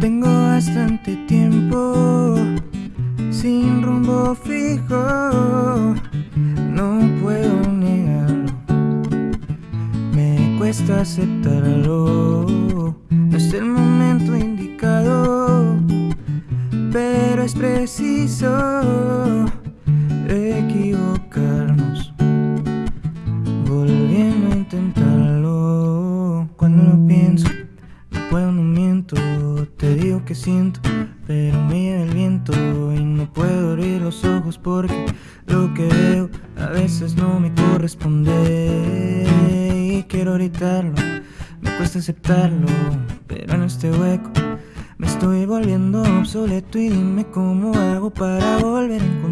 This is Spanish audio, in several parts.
Tengo bastante tiempo sin rumbo fijo, no puedo negarlo, me cuesta aceptarlo, preciso equivocarnos, volviendo a intentarlo, cuando lo pienso, no puedo, no miento, te digo que siento, pero lleva el viento y no puedo abrir los ojos porque lo que veo a veces no me corresponde. Y quiero gritarlo, me cuesta aceptarlo, pero en este hueco estoy volviendo obsoleto y dime cómo hago para volver a encontrar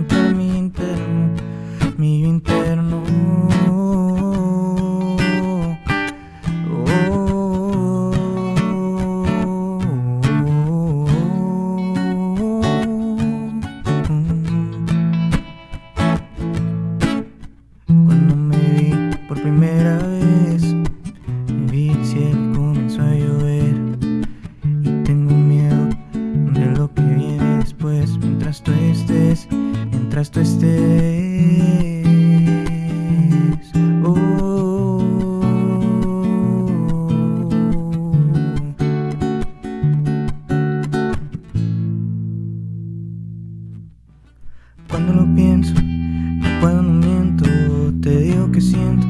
mientras estés. Oh. Cuando lo pienso, no puedo, no miento, te digo que siento,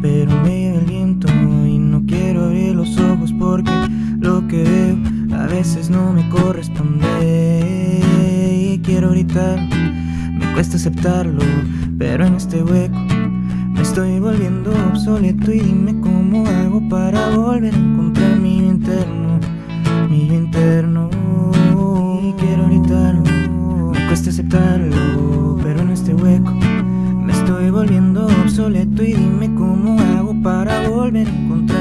pero me lleva el viento y no quiero abrir los ojos porque lo que veo a veces no me corresponde y quiero gritar, cuesta aceptarlo, pero en este hueco me estoy volviendo obsoleto y dime cómo hago para volver a encontrar mi interno, mi interno. Y quiero gritarlo, me cuesta aceptarlo, pero en este hueco me estoy volviendo obsoleto y dime cómo hago para volver a encontrar